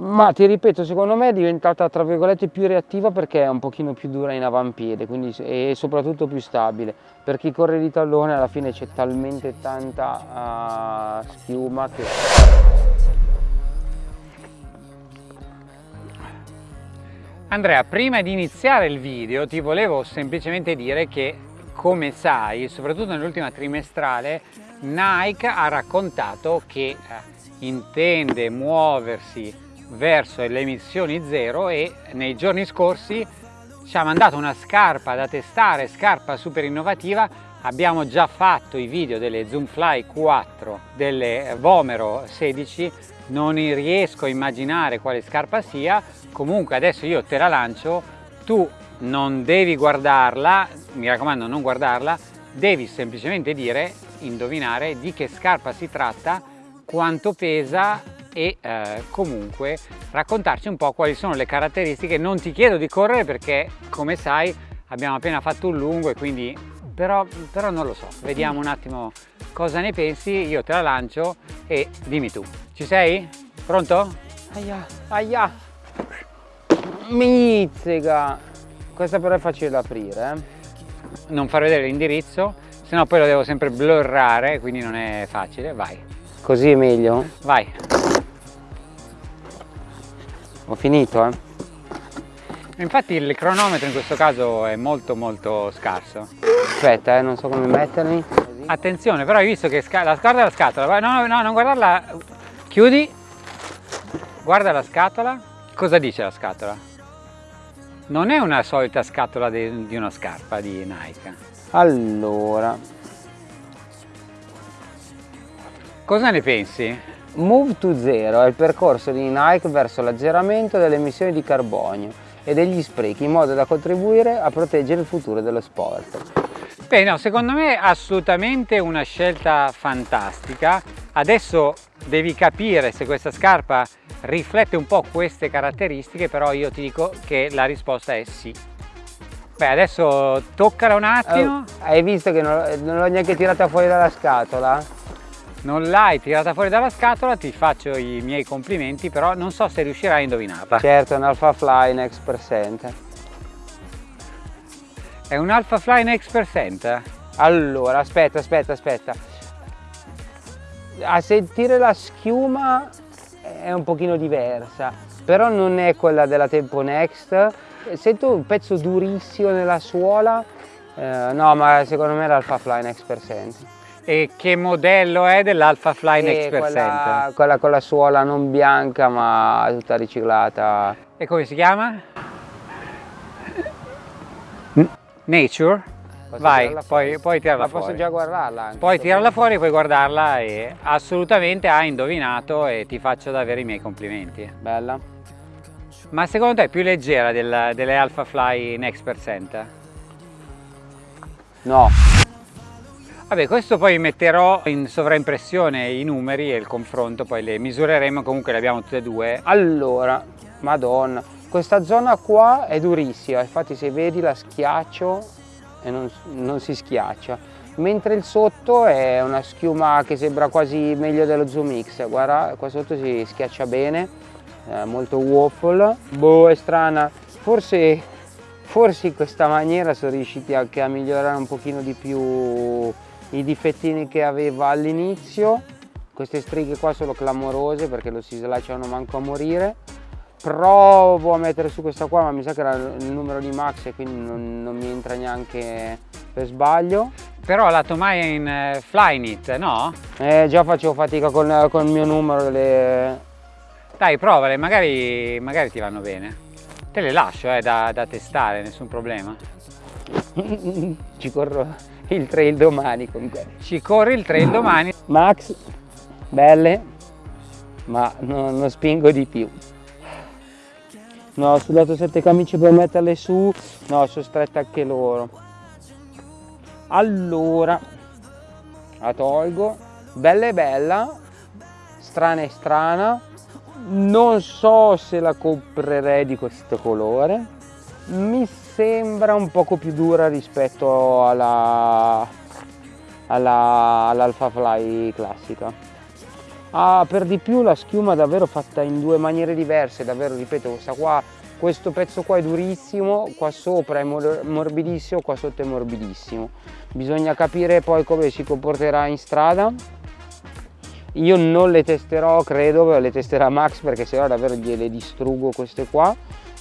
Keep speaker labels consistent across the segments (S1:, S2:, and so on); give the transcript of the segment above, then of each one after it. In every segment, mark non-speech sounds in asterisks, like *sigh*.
S1: Ma ti ripeto, secondo me è diventata tra virgolette più reattiva perché è un pochino più dura in avampiede quindi, e soprattutto più stabile. Per chi corre di tallone alla fine c'è talmente tanta uh, schiuma che...
S2: Andrea, prima di iniziare il video ti volevo semplicemente dire che, come sai, soprattutto nell'ultima trimestrale, Nike ha raccontato che eh, intende muoversi verso le emissioni zero e nei giorni scorsi ci ha mandato una scarpa da testare, scarpa super innovativa, abbiamo già fatto i video delle Zoomfly 4, delle Vomero 16, non riesco a immaginare quale scarpa sia, comunque adesso io te la lancio, tu non devi guardarla, mi raccomando non guardarla, devi semplicemente dire, indovinare di che scarpa si tratta, quanto pesa e eh, comunque raccontarci un po' quali sono le caratteristiche. Non ti chiedo di correre perché come sai abbiamo appena fatto un lungo e quindi però, però non lo so, vediamo un attimo cosa ne pensi, io te la lancio e dimmi tu. Ci sei? Pronto?
S1: Aia, aia, mizzica! Questa però è facile da aprire, eh?
S2: Non far vedere l'indirizzo, se no poi lo devo sempre blurrare, quindi non è facile, vai.
S1: Così è meglio?
S2: Vai
S1: ho finito eh?
S2: Infatti il cronometro in questo caso è molto molto scarso.
S1: Aspetta eh non so come mettermi
S2: attenzione però hai visto che la guarda la scatola. No, no no non guardarla. Chiudi. Guarda la scatola. Cosa dice la scatola? Non è una solita scatola di, di una scarpa di Nike.
S1: Allora.
S2: Cosa ne pensi?
S1: Move to Zero è il percorso di Nike verso l'azzeramento delle emissioni di carbonio e degli sprechi in modo da contribuire a proteggere il futuro dello sport.
S2: Beh, no, secondo me è assolutamente una scelta fantastica. Adesso devi capire se questa scarpa riflette un po' queste caratteristiche, però io ti dico che la risposta è sì. Beh, adesso toccala un attimo.
S1: Oh, hai visto che non, non l'ho neanche tirata fuori dalla scatola?
S2: Non l'hai tirata fuori dalla scatola ti faccio i miei complimenti però non so se riuscirai a indovinarla.
S1: Certo è un Alpha Fly Next Percent.
S2: È un Alpha Fly Next Percent?
S1: allora aspetta aspetta aspetta. A sentire la schiuma è un pochino diversa però non è quella della Tempo Next. Sento un pezzo durissimo nella suola. Eh, no ma secondo me è l'Alpha Fly Next Percent
S2: e che modello è dell'Alpha Fly Next Percent?
S1: Quella, quella con la suola non bianca ma tutta riciclata.
S2: E come si chiama? Nature? Posso Vai, poi, puoi tirarla
S1: ma
S2: fuori.
S1: posso già guardarla anche.
S2: Puoi tirarla fuori, puoi guardarla e assolutamente hai indovinato e ti faccio davvero i miei complimenti.
S1: Bella.
S2: Ma secondo te è più leggera del, delle Alpha Fly Next Percent?
S1: No.
S2: Vabbè, questo poi metterò in sovraimpressione i numeri e il confronto, poi le misureremo, comunque le abbiamo tutte e due.
S1: Allora, madonna, questa zona qua è durissima, infatti se vedi la schiaccio e non, non si schiaccia, mentre il sotto è una schiuma che sembra quasi meglio dello Zoom X, guarda, qua sotto si schiaccia bene, è molto waffle, boh, è strana, forse, forse in questa maniera sono riusciti anche a migliorare un pochino di più i difettini che aveva all'inizio queste stringhe qua sono clamorose perché lo si slacciano manco a morire. Provo a mettere su questa qua ma mi sa che era il numero di max e quindi non, non mi entra neanche per sbaglio.
S2: Però la tomaia in uh, Flyknit no?
S1: Eh, già facevo fatica con, con il mio numero delle...
S2: dai provale magari, magari ti vanno bene. Te le lascio eh, da, da testare nessun problema. *laughs*
S1: Ci corro il trail domani comunque.
S2: Ci corri il trail domani.
S1: Max, belle, ma no, non spingo di più. No, ho sudato sette camicie per metterle su, no, sono strette anche loro. Allora, la tolgo, bella e bella, strana e strana, non so se la comprerei di questo colore, mi sembra un poco più dura rispetto alla, alla, all'Alpha Fly classica ha per di più la schiuma davvero fatta in due maniere diverse, davvero ripeto questa qua, questo pezzo qua è durissimo, qua sopra è morbidissimo, qua sotto è morbidissimo. Bisogna capire poi come si comporterà in strada. Io non le testerò, credo, le testerà Max perché se no davvero gliele distruggo queste qua.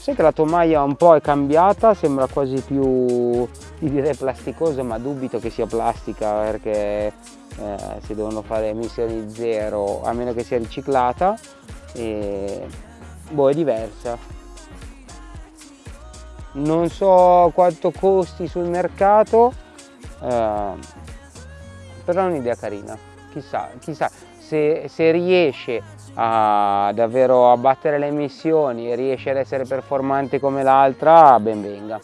S1: Sai che la tomaia un po' è cambiata, sembra quasi più, direi plasticosa, ma dubito che sia plastica perché eh, si devono fare emissioni zero a meno che sia riciclata e boh è diversa. Non so quanto costi sul mercato eh, però è un'idea carina. Chissà, chissà se, se riesce a davvero abbattere le emissioni e riesce ad essere performante come l'altra ben venga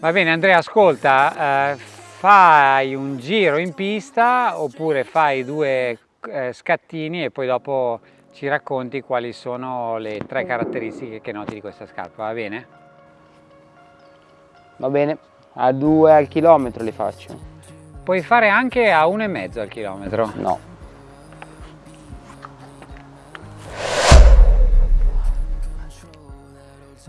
S2: va bene Andrea ascolta eh, fai un giro in pista oppure fai due eh, scattini e poi dopo ci racconti quali sono le tre caratteristiche che noti di questa scarpa, va bene?
S1: Va bene, a due al chilometro li faccio.
S2: Puoi fare anche a uno e mezzo al chilometro?
S1: No.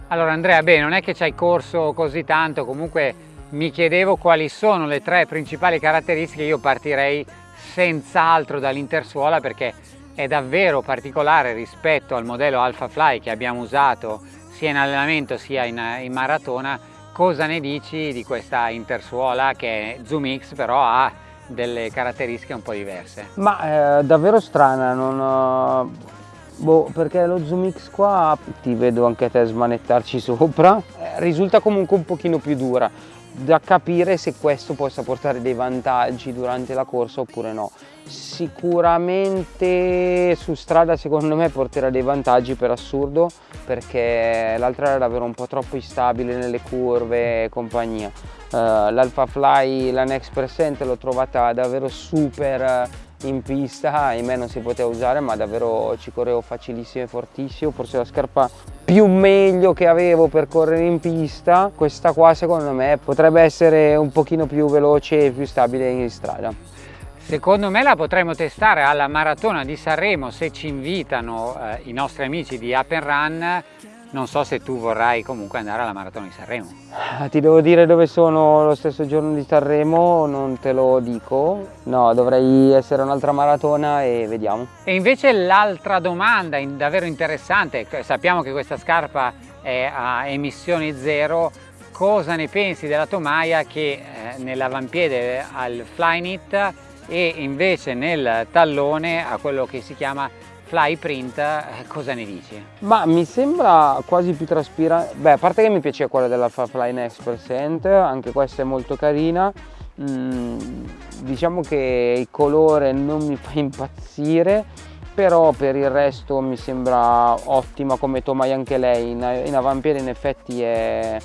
S2: Allora Andrea, beh, non è che ci hai corso così tanto, comunque mi chiedevo quali sono le tre principali caratteristiche, io partirei senz'altro dall'intersuola perché è davvero particolare rispetto al modello Alpha Fly che abbiamo usato sia in allenamento sia in, in maratona. Cosa ne dici di questa intersuola che Zoom X però ha delle caratteristiche un po' diverse?
S1: Ma è eh, davvero strana, non... Boh, perché lo Zoom X qua ti vedo anche te smanettarci sopra, eh, risulta comunque un pochino più dura da capire se questo possa portare dei vantaggi durante la corsa oppure no. Sicuramente su strada secondo me porterà dei vantaggi per assurdo perché l'altra era davvero un po' troppo instabile nelle curve e compagnia. Uh, L'Alpha Fly, la Next Percent l'ho trovata davvero super in pista, in me non si poteva usare ma davvero ci correvo facilissimo e fortissimo, forse la scarpa più meglio che avevo per correre in pista, questa qua secondo me potrebbe essere un pochino più veloce e più stabile in strada.
S2: Secondo me la potremmo testare alla maratona di Sanremo se ci invitano eh, i nostri amici di Up and Run non so se tu vorrai comunque andare alla maratona di Sanremo.
S1: Ah, ti devo dire dove sono lo stesso giorno di Sanremo, non te lo dico. No, dovrei essere un'altra maratona e vediamo.
S2: E invece l'altra domanda davvero interessante, sappiamo che questa scarpa è a emissioni zero, cosa ne pensi della tomaia che eh, nell'avampiede al Flyknit e invece nel tallone ha quello che si chiama fly print, eh, cosa ne dici?
S1: Ma mi sembra quasi più traspirante, beh a parte che mi piace quella dell'Alpha Fly Next Percent, anche questa è molto carina, mm, diciamo che il colore non mi fa impazzire, però per il resto mi sembra ottima come tomaia anche lei, in, in avampiede in effetti è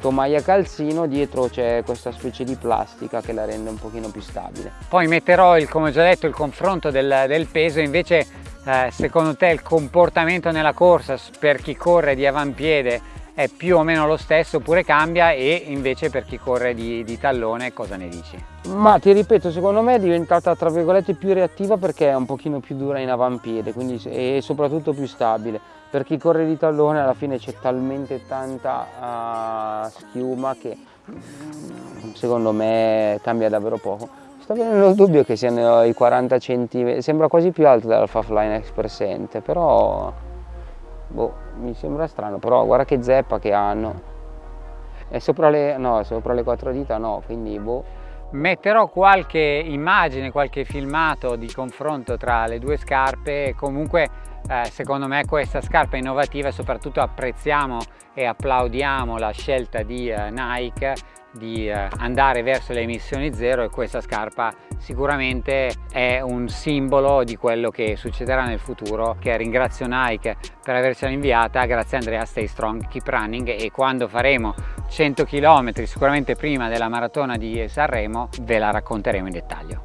S1: tomaia calzino, dietro c'è questa specie di plastica che la rende un pochino più stabile.
S2: Poi metterò, il, come ho già detto, il confronto del, del peso, invece eh, secondo te il comportamento nella corsa per chi corre di avampiede è più o meno lo stesso oppure cambia e invece per chi corre di, di, tallone cosa ne dici?
S1: Ma ti ripeto, secondo me è diventata tra virgolette più reattiva perché è un pochino più dura in avampiede quindi, e soprattutto più stabile. Per chi corre di tallone alla fine c'è talmente tanta uh, schiuma che secondo me cambia davvero poco. Sto venendo il dubbio che siano i 40 cm, sembra quasi più alto dell'Alpha Fly X presente, però boh, mi sembra strano, però guarda che zeppa che hanno. È sopra le, no, sopra le quattro dita no, quindi boh.
S2: Metterò qualche immagine, qualche filmato di confronto tra le due scarpe, comunque eh, secondo me questa scarpa è innovativa e soprattutto apprezziamo e applaudiamo la scelta di eh, Nike di eh, andare verso le emissioni zero e questa scarpa sicuramente è un simbolo di quello che succederà nel futuro. Che ringrazio Nike per avercela inviata. Grazie Andrea stay strong keep running. E quando faremo 100 km sicuramente prima della maratona di Sanremo ve la racconteremo in dettaglio.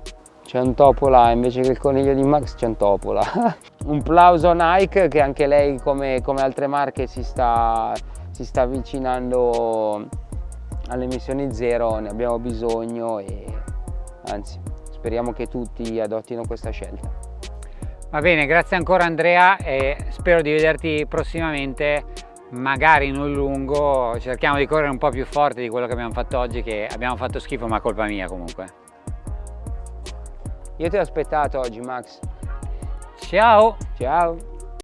S1: C'è un topo là, invece che il coniglio di Max c'è un topo là. *laughs* un plauso a Nike che anche lei come, come altre marche si sta, si sta avvicinando alle emissioni zero ne abbiamo bisogno e anzi speriamo che tutti adottino questa scelta.
S2: Va bene, grazie ancora Andrea e spero di vederti prossimamente, magari non lungo, cerchiamo di correre un po' più forte di quello che abbiamo fatto oggi, che abbiamo fatto schifo ma colpa mia comunque.
S1: Io ti ho aspettato oggi Max.
S2: Ciao!
S1: Ciao!